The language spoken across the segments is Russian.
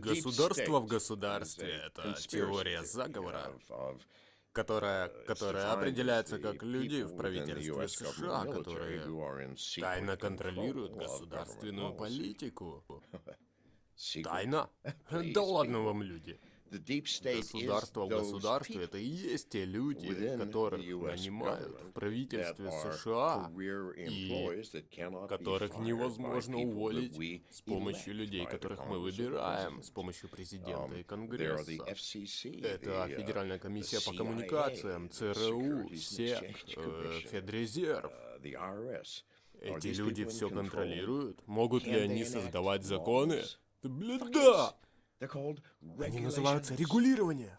Государство в государстве — это теория заговора, которая, которая определяется как люди в правительстве США, которые тайно контролируют государственную политику. Тайна? Да ладно вам, люди. Государство в государстве — это и есть те люди, которых нанимают в правительстве США, и которых невозможно уволить с помощью людей, которых мы выбираем, с помощью президента и Конгресса. Это Федеральная комиссия по коммуникациям, ЦРУ, СЕК, Федрезерв. Эти люди все контролируют? Могут ли они создавать законы? Да, блин, да! Они называются регулирование.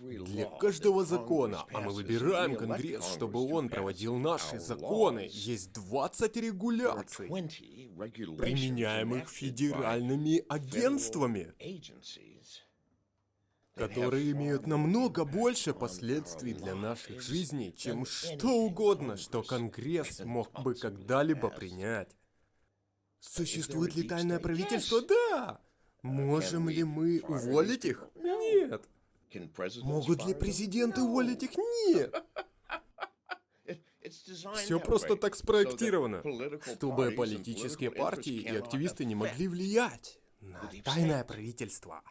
Для каждого закона, а мы выбираем Конгресс, чтобы он проводил наши законы, есть 20 регуляций, применяемых федеральными агентствами, которые имеют намного больше последствий для наших жизней, чем что угодно, что Конгресс мог бы когда-либо принять. Существует ли тайное правительство? Да! Можем ли мы уволить их? Нет. Могут ли президенты уволить их? Нет. Все просто так спроектировано, чтобы политические партии и активисты не могли влиять на тайное правительство.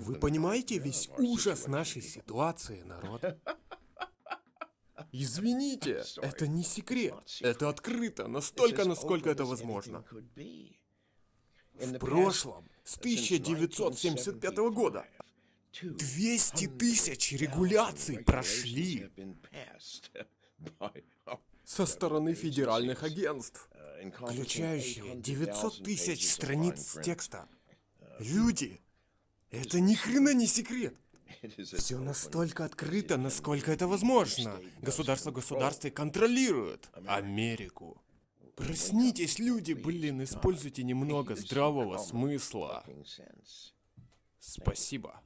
Вы понимаете весь ужас нашей ситуации, народ? Извините, это не секрет. Это открыто, настолько, насколько это возможно. В прошлом с 1975 года. 200 тысяч регуляций прошли со стороны федеральных агентств, включающие 900 тысяч страниц текста. Люди, это ни хрена не секрет. Все настолько открыто, насколько это возможно. Государство государстве контролирует Америку. Проснитесь, люди, блин, используйте немного здравого смысла. Спасибо.